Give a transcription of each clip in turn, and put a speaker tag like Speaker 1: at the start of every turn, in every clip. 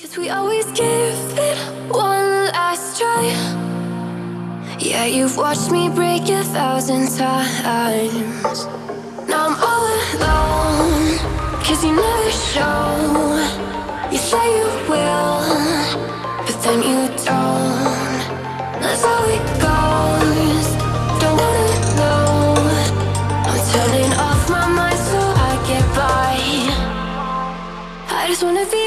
Speaker 1: Cause we always give it one last try. Yeah, you've watched me break a thousand times. Now I'm all alone. Cause you never show. You say you will, but then you don't. That's how it goes. Don't wanna know. I'm turning off my mind so I get by. I just wanna be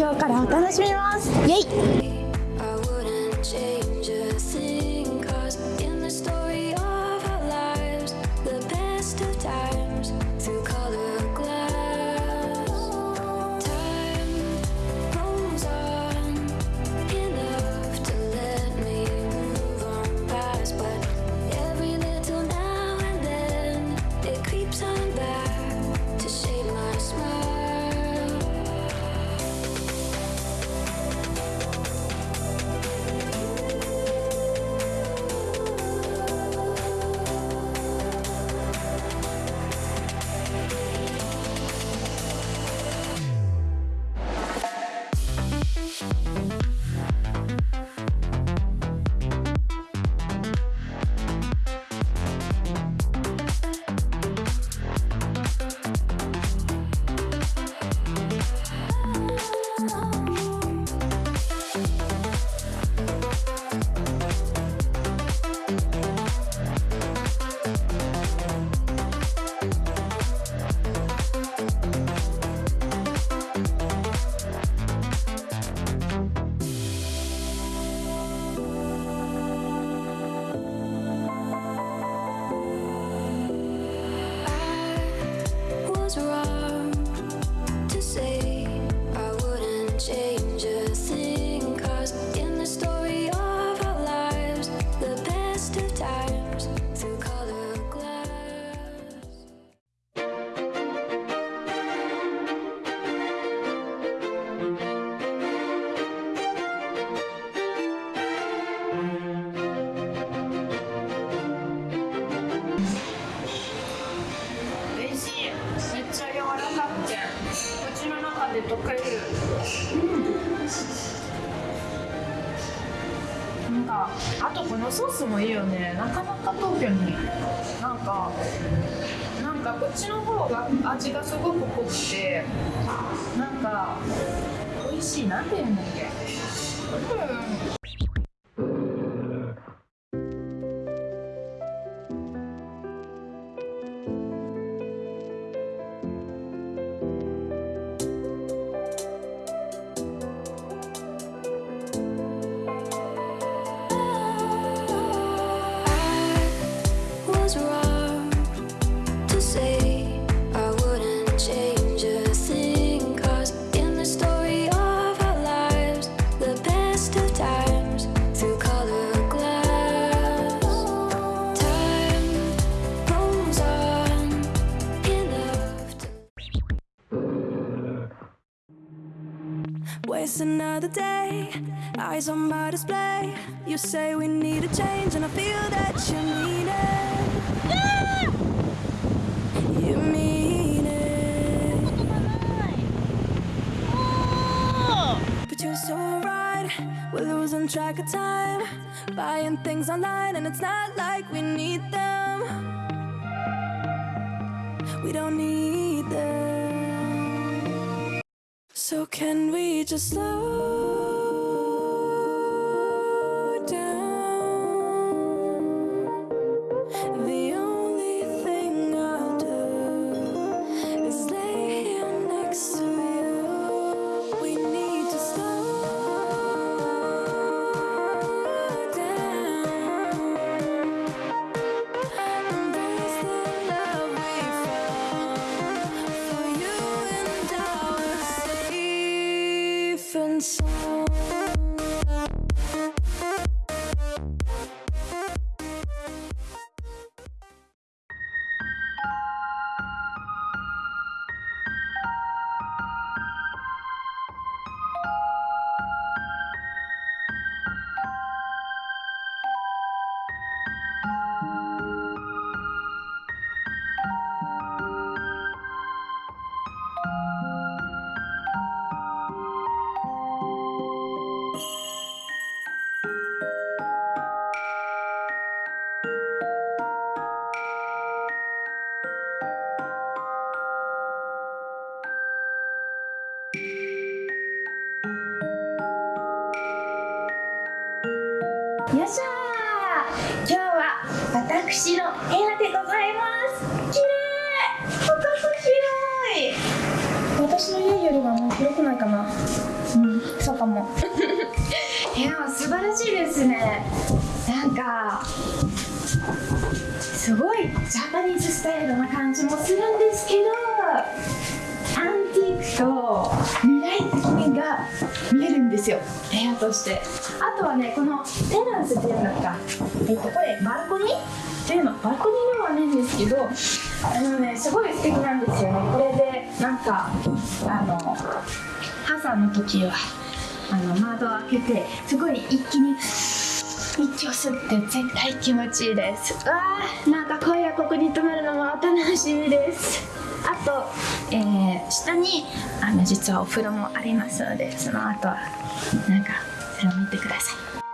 Speaker 2: 今日からお楽しみます。イエイ。
Speaker 3: なかなか東京になんかなんかこっちの方が味がすごく濃くてなんか美味しいなんて言うんだっけ？うん
Speaker 4: day, eyes on my display. You say we need a change, and I feel that you mean it. You mean it. But you're so right, we're losing track of time. Buying things online, and it's not like we need them. We don't need them. So can we just slow
Speaker 2: よっしゃー。今日は私の部屋でございます。綺麗。ここ広い。私の家よりはもう広くないかな。うん。そうかも。部屋は素晴らしいですね。なんかすごいジャパニーズスタイルな感じもするんですけどアンティークと未来的がですよ。部屋として。あとはねこのテラスっていうんだかえっとこれバルコニー？っていうの。バルコニーではないんですけどあのねすごい素敵なんですよね。これでなんかあの朝の時はあの窓を開けてすごい一気に息を吸って絶対気持ちいいです。わあなんか声がここに泊まるのも楽しみです。あと、えー下にあの実はお風呂もありますのでその後はなんかそれを見てください。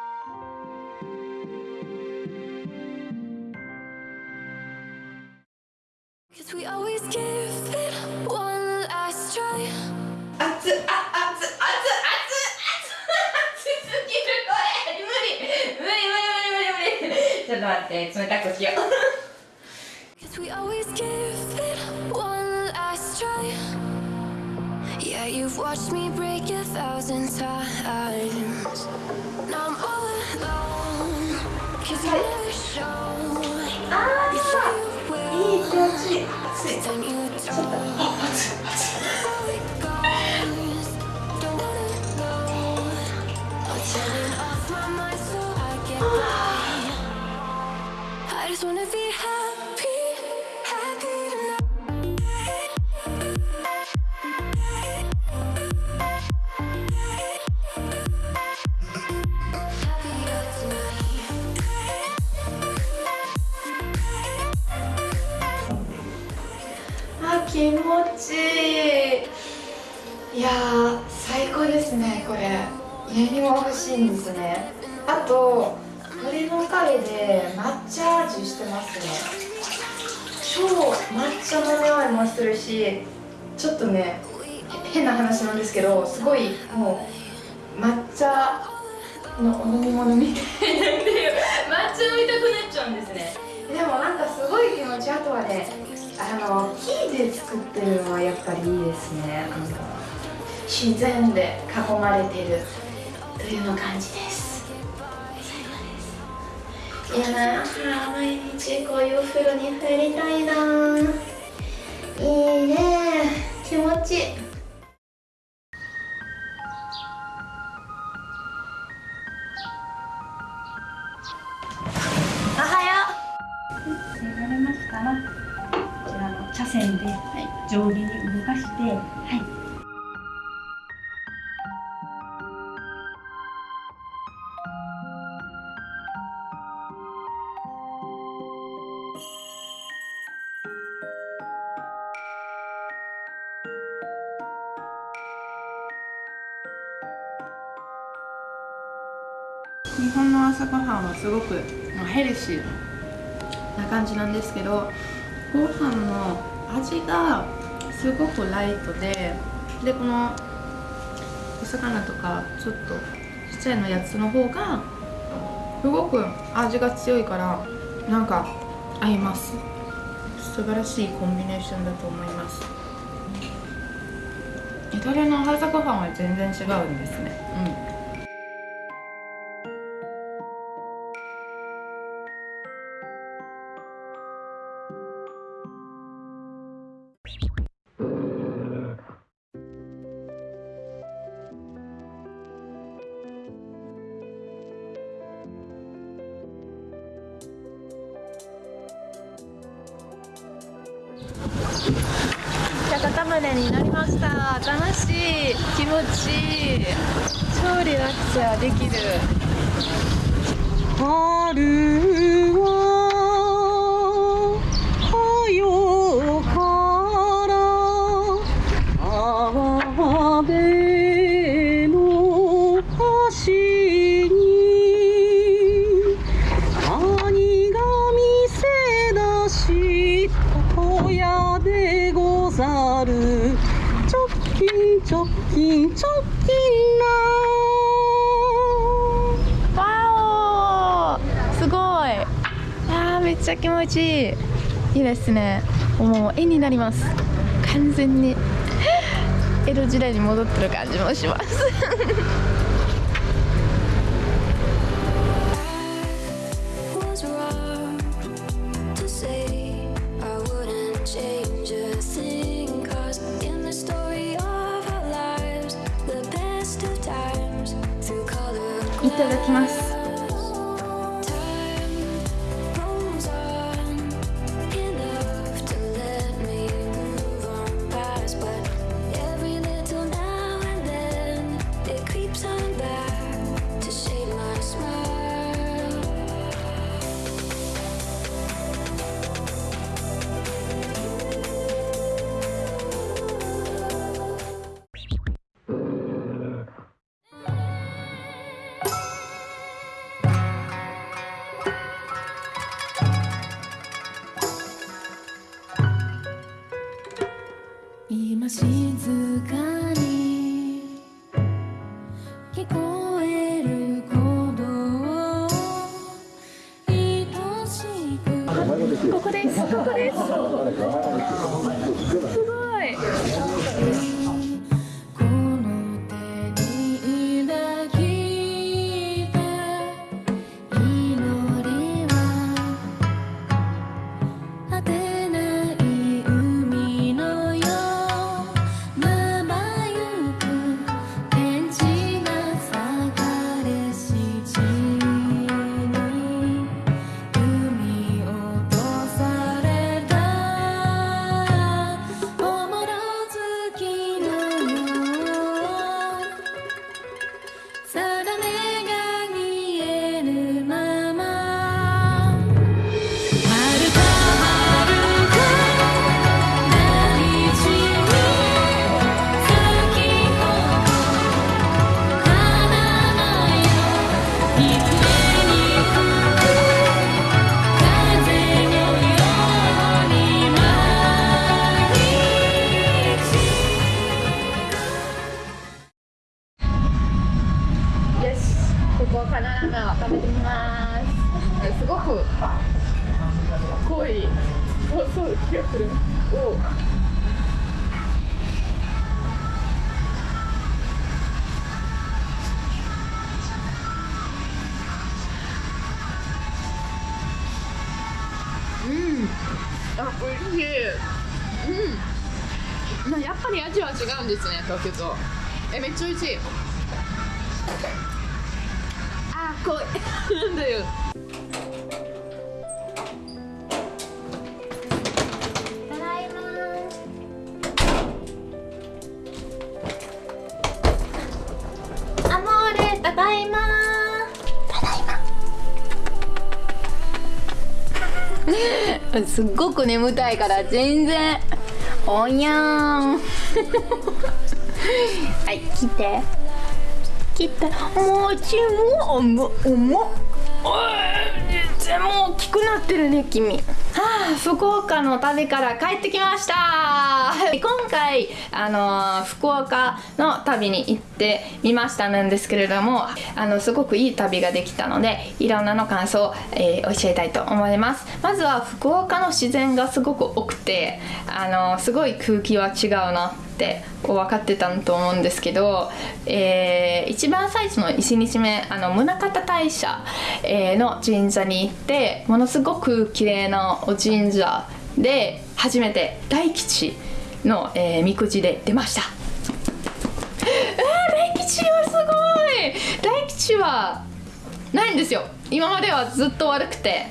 Speaker 3: 気持ちいい。いやー最高ですねこれ。家にも欲しいんですね。あと鳥のおかげで抹茶味してますね。超抹茶の匂いもするしちょっとねへ変な話なんですけどすごいもう抹茶のお飲み物みたいになってる 抹茶飲みたくなっちゃうんですね。でもなんかすごい気持ちあとはねあの木で作ってるのはやっぱりいいですね。あの自然で囲まれてるというの感じです。最高です。いやな。毎日こういうお風呂に入りたいな。いいね。気持ちいい。日本の朝ごはんはすごくまあヘルシーな感じなんですけどご飯の味がすごくライトででこのお魚とかちょっとちっちゃいのやつの方がすごく味が強いからなんか合います。素晴らしいコンビネーションだと思います。イタリアの朝ごはんは全然違うんですね。うん
Speaker 5: 春
Speaker 3: いいですね。もう絵になります。完全に。江戸時代に戻ってる感じもします。
Speaker 2: いただきます。
Speaker 1: Sometimes back.
Speaker 4: こ
Speaker 2: こです。ここです。すごい。
Speaker 3: ますすごく濃い細い気がする。おうん。あおいしい。うん。なやっぱり味は違うんですね東京と。えめっちゃ美味しい。あー濃い。なんだよ。
Speaker 2: ただいま。アモーレただいま。ただいま。
Speaker 3: すっごく眠たいから全然。おにゃーん。はい切って。切ったもちも重重っお全然もう大きくなってるね君。はあ福岡の旅から帰ってきました。今回あの福岡の旅に行ってみましたなんですけれどもあのすごくいい旅ができたのでいろんなの感想を、えー教えたいと思います。まずは福岡の自然がすごく多くてあのすごい空気は違うな。って分かってたと思うんですけど、えー一番最初の1日目あの宗像大社、えーの神社に行ってものすごく綺麗なお神社で初めて大吉の、えーみくじで出ました。えー大吉はすごい。大吉はないんですよ。今まではずっと悪くて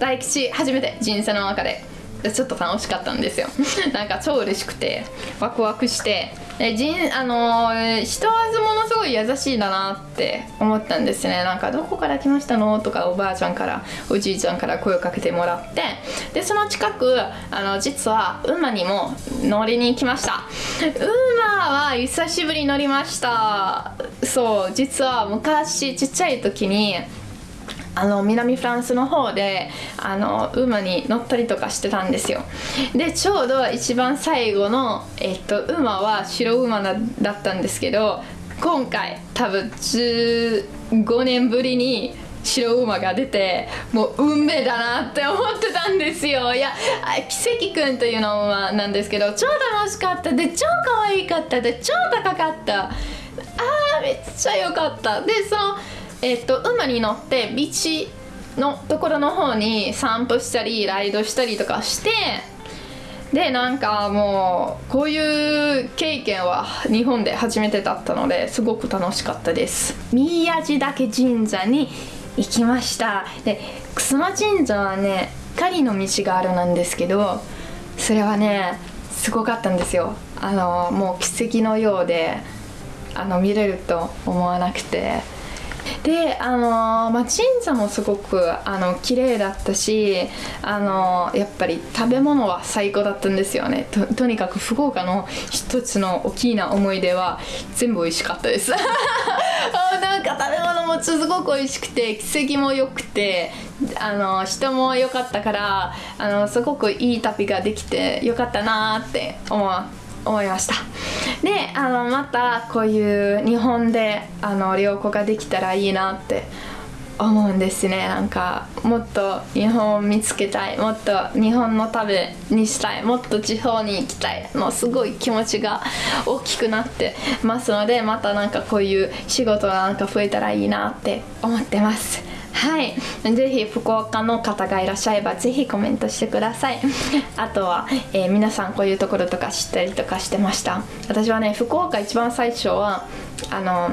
Speaker 3: 大吉初めて人生の中でちょっと楽しかったんですよ。なんか超嬉しくてワクワクして。で人あのー人はものすごい優しいんだなって思ったんですね。なんかどこから来ましたの？とかおばあちゃんからおじいちゃんから声をかけてもらって。でその近くあの実は馬にも乗りに行きました。馬は久しぶりに乗りました。そう実は昔ちっちゃい時にあの南フランスの方であの馬に乗ったりとかしてたんですよ。でちょうど一番最後の、えっと、馬は白馬だったんですけど今回多分15年ぶりに白馬が出てもう運命だなって思ってたんですよ。いや奇跡くんというのはなんですけど超楽しかった。で超可愛かった。で超高かった。あーめっちゃ良かった。でそのえっと馬に乗ってビーチのところの方に散歩したりライドしたりとかしてでなんかもうこういう経験は日本で初めてだったのですごく楽しかったです。宮地岳神社に行きました。で楠間神社はね狩りの道があるなんですけどそれはねすごかったんですよ。あのもう奇跡のようであの見れると思わなくて。であのまあ、神社もすごくあの綺麗だったしあのやっぱり食べ物は最高だったんですよね。とにかく福岡の一つの大きな思い出は全部美味しかったです。あ なんか食べ物もすごく美味しくて奇跡も良くてあの人も良かったからあのすごくいい旅ができて良かったなって思う。思いました。であのまたこういう日本であの旅行ができたらいいなって思うんですね。なんかもっと日本を見つけたい。もっと日本の旅にしたい。もっと地方に行きたい。もうすごい気持ちが大きくなってますのでまたなんかこういう仕事がなんか増えたらいいなって思ってます。はい、ぜひ福岡の方がいらっしゃればぜひコメントしてください。あとは、えー皆さんこういうところとか知ったりとかしてました？私はね福岡一番最初はあの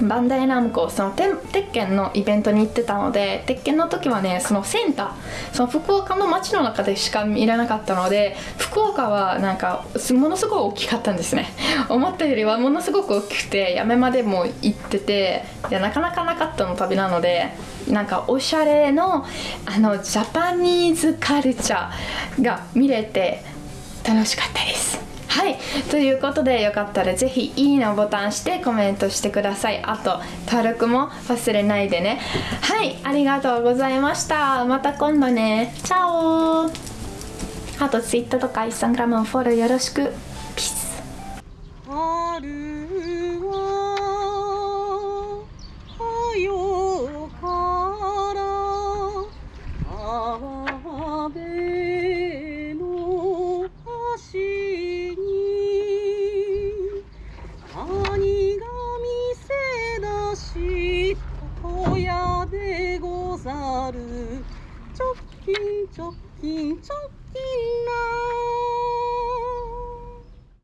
Speaker 3: バンダイナムコそのて鉄拳のイベントに行ってたので鉄拳の時はねそのセンターその福岡の街の中でしか見れなかったので福岡はなんかものすごい大きかったんですね 思ったよりはものすごく大きくてやめまでも行っててでなかなかなかったの旅なのでなんかおしゃれのあのジャパニーズカルチャーが見れて楽しかったです。はい。ということでよかったら是非いいねボタンしてコメントしてください。あと登録も忘れないでね。はい。ありがとうございました。また今度ね。チャオ。あと Twitter とか Instagram もフォローよろしく。ピース。
Speaker 5: ござ